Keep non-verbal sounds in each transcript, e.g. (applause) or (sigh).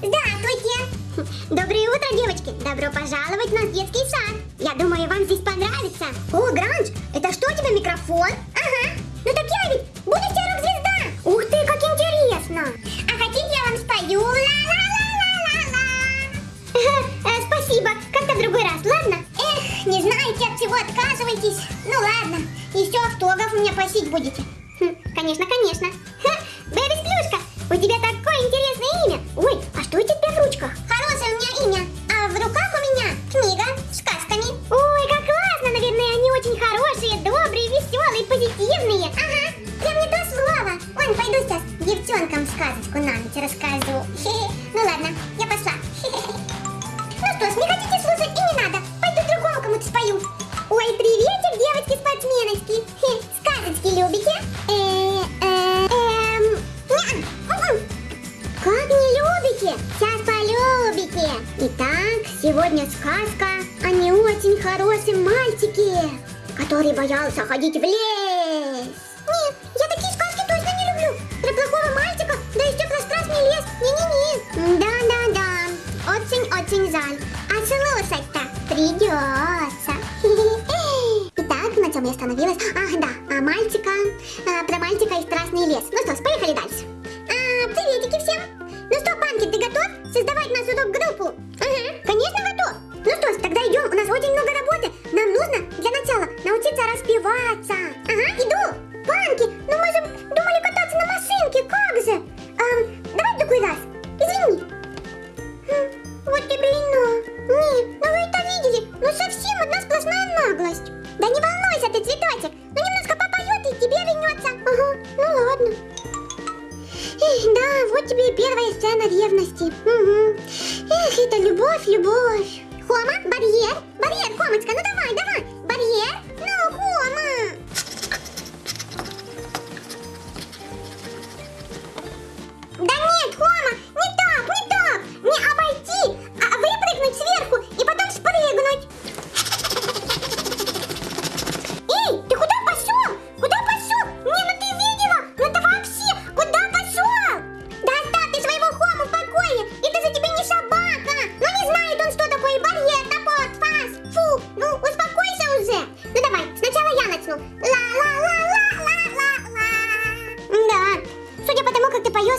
Здравствуйте! Доброе утро, девочки! Добро пожаловать в наш детский сад! Я думаю, вам здесь понравится! О, Гранж, это что у тебя, микрофон? Ага! Ну так я ведь будущая рок-звезда! Ух ты, как интересно! А хотите, я вам спою? Ла-ла-ла-ла-ла-ла! Э, Спасибо, как-то в другой раз, ладно? Эх, не знаете, от чего отказываетесь? Ну ладно, еще автограф у меня просить будете. Хм, конечно, конечно. Ну ладно, я пошла. Ну что ж, не хотите слушать и не надо. Пойду другому кому-то спою. Ой, приветик, девочки-спортсменочки. Сказочки любите? Э, э, эм, м-м. Как не любите? Сейчас полюбите. Итак, сегодня сказка о не очень хорошем мальчике, который боялся ходить в лес. Придется. (laughs) Итак, на чем я остановилась? Ах, да, а мальчика, а, про мальчика и страшный лес. Ну что ж, поехали дальше. А, приветики всем. Ну что, Панки, ты готов создавать нашу рок-группу? Ага, конечно готов. Ну что ж, тогда идем, у нас очень много работы. Нам нужно для начала научиться распеваться. Ага, иду. Панки, ну мы Ага, ну ладно. Эх, да, вот тебе и первая сцена ревности. Угу. Эх, это любовь, любовь. Хома, барьер. Барьер, Хомочка, ну давай, давай.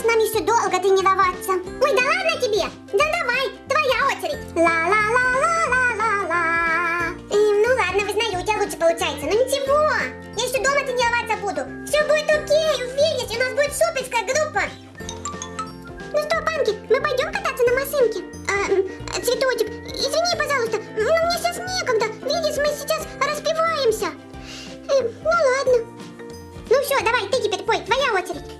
Тому, как ты поешь, нам еще долго тренироваться. Ой, да ладно тебе. Да давай, твоя очередь. Ла-ла-ла-ла-ла-ла-ла. Эм, ну ладно, вызнаю, у тебя лучше получается. Но ничего, я еще дома тренироваться буду. Все будет окей, уверенность, у нас будет суперская группа. Ну что, Панки, мы пойдем кататься на машинке? А, цветочек, извини, пожалуйста, ну мне сейчас некогда. Видишь, мы сейчас распеваемся. Эм, ну ладно. Ну все, давай, ты теперь пой, твоя очередь.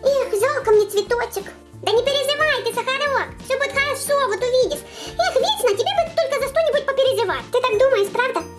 Жалко мне цветочек. Да не переживай ты, Сахарок. Все будет хорошо, вот увидишь. Эх, вечно, тебе бы только за что-нибудь попереживать. Ты так думаешь, правда?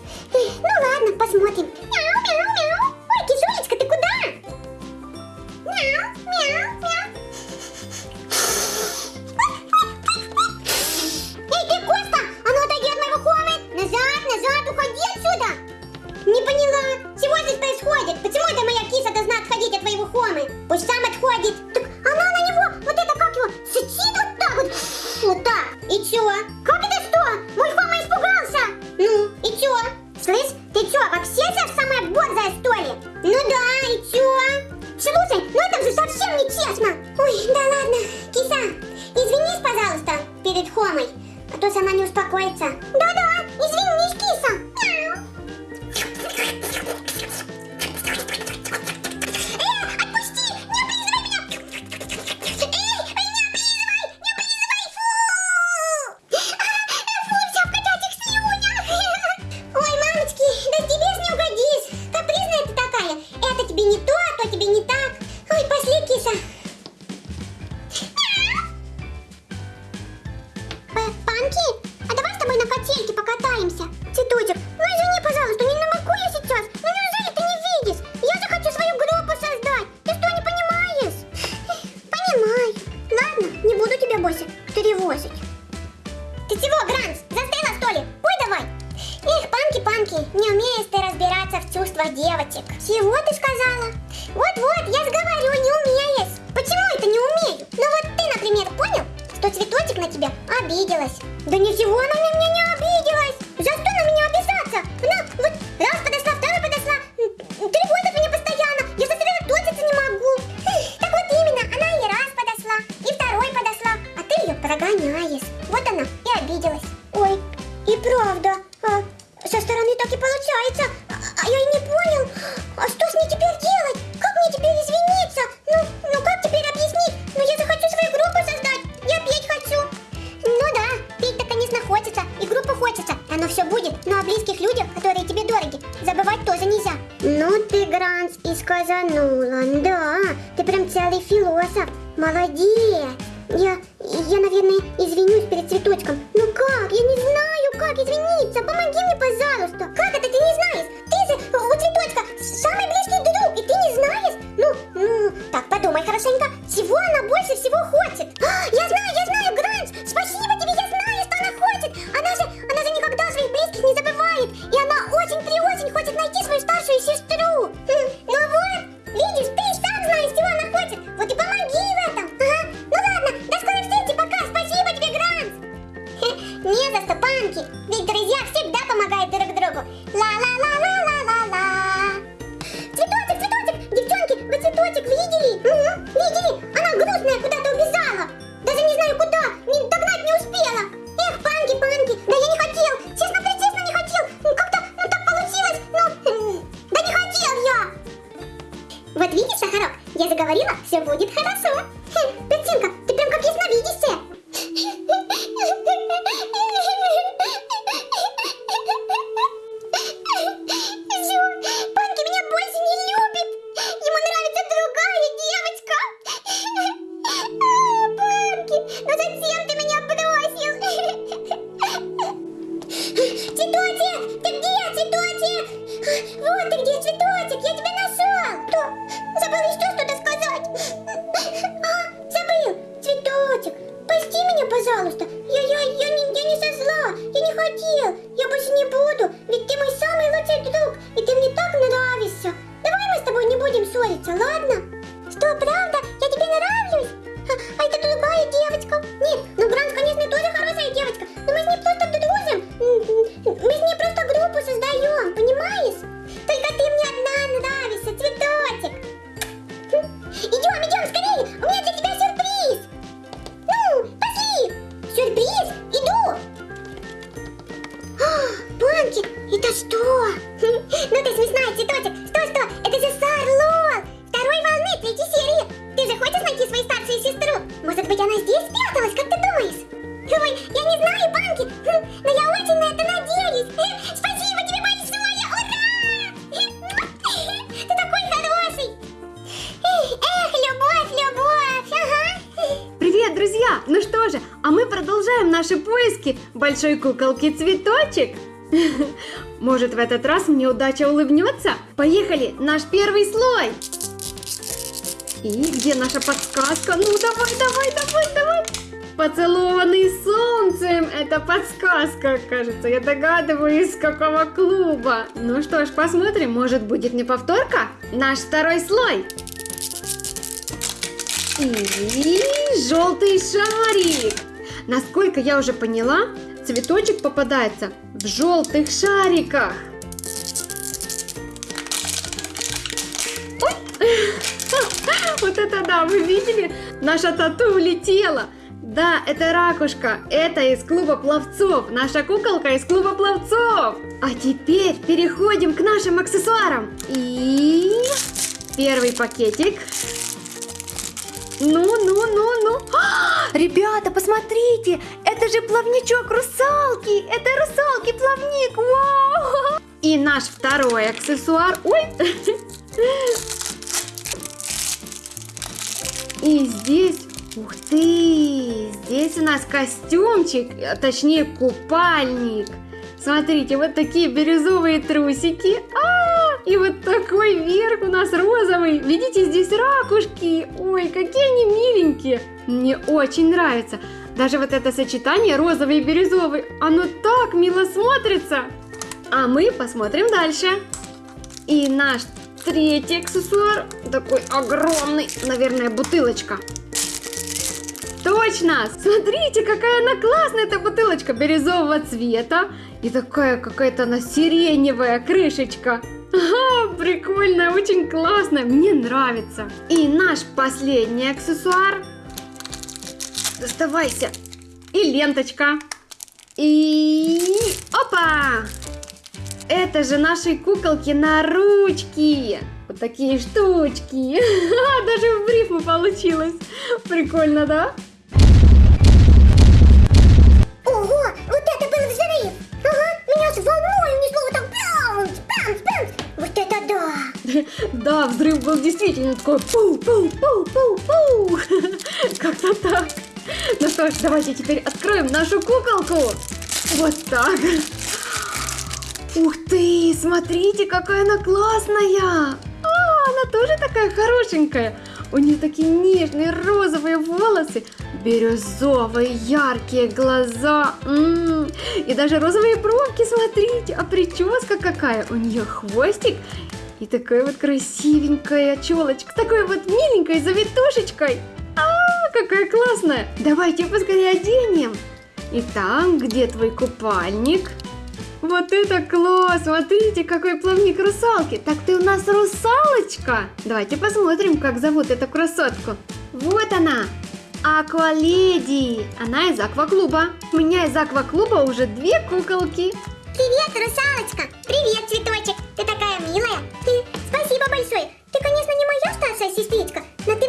Чувствах девочек. Философ. Молодец. Я, я, наверное, извинюсь перед цветочком. Ну как? Я не знаю, как извиниться. Помоги мне, пожалуйста. Заговорила, все будет хорошо. Хм, Петинка, ты прям как ясновидящая. Всё, Панки меня больше не любит. Ему нравится другая девочка. А, Панки, ну зачем ты это что? (laughs) Ну ты смешная, цветочек. Что, что? Это же Сарлол. Второй волны, третьей серии. Ты же хочешь найти свою старшую сестру? Может быть, она здесь спряталась, как ты думаешь? Ой, я не знаю, Панки, хм, (laughs) но я очень на это надеюсь. (laughs) Спасибо тебе большое, ура! Ты такой хороший. Эх, любовь, любовь, ага. Привет, друзья! Ну что же, а мы продолжаем наши поиски большой куколки Цветочек. Может, в этот раз мне удача улыбнется? Поехали, наш первый слой! И где наша подсказка? Ну, давай, давай, давай, давай! Поцелованный солнцем! Это подсказка, кажется. Я догадываюсь, с какого клуба. Ну что ж, посмотрим, может будет не повторка? Наш второй слой. И желтый шарик. Насколько я уже поняла, цветочек попадается в желтых шариках. (laughs) Вот это да, вы видели? Наша тату улетела. Да, это ракушка. Это из клуба пловцов. Наша куколка из клуба пловцов. А теперь переходим к нашим аксессуарам. И первый пакетик. Ну, ну, ну, ну. А, (gasps) ребята, посмотрите, это же плавничок русалки. Это русалки плавник. Вау! И наш второй аксессуар. Ой! И здесь, ух ты, здесь у нас костюмчик, а точнее купальник. Смотрите, вот такие бирюзовые трусики. А, и вот такой верх у нас розовый. Видите, здесь ракушки. Ой, какие они миленькие. Мне очень нравится. Даже вот это сочетание розовый и бирюзовый, оно так мило смотрится. А мы посмотрим дальше. И наш третий аксессуар, такой огромный, наверное, бутылочка. Точно! Смотрите, какая она классная, эта бутылочка бирюзового цвета. И такая какая-то она сиреневая крышечка. Ага, прикольно, очень классно, мне нравится. И наш последний аксессуар. Доставайся. И ленточка. И... Опа! Это же наши куколки на ручки. Вот такие штучки. (laughs) Даже в рифму получилось. Прикольно, да? Ого, вот это был взрыв! Ага, меня с волной унесло вот так баунс, баунс, баунс. Вот это да! (laughs) Да, взрыв был действительно такой пу пу пу пу пу (laughs) Как-то так. Ну что ж, давайте теперь откроем нашу куколку. Вот так. Ух ты, смотрите, какая она классная. А, она тоже такая хорошенькая. У нее такие нежные розовые волосы, бирюзовые яркие глаза. М, И даже розовые бровки, смотрите. А прическа какая? У нее хвостик и такая вот красивенькая челочка, такой вот миленькой завитушечкой. Какая классная. Давайте поскорее оденем. Итак, где твой купальник? Вот это класс! Смотрите, какой плавник русалки! Так ты у нас русалочка! Давайте посмотрим, как зовут эту красотку. Вот она! Акваледи! Она из акваклуба. У меня из акваклуба уже две куколки. Привет, русалочка! Привет, цветочек! Ты такая милая! Ты спасибо большое! Ты, конечно, не моя старшая сестричка, но ты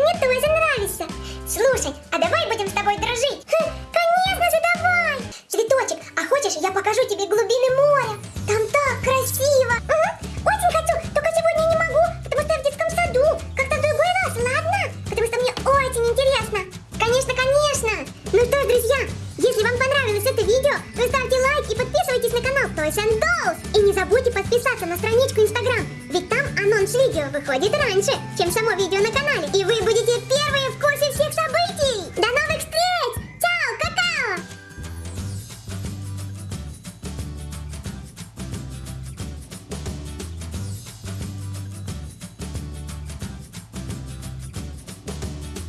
Dolls. И не забудьте подписаться на страничку Instagram, ведь там анонс видео выходит раньше, чем само видео на канале. И вы будете первые в курсе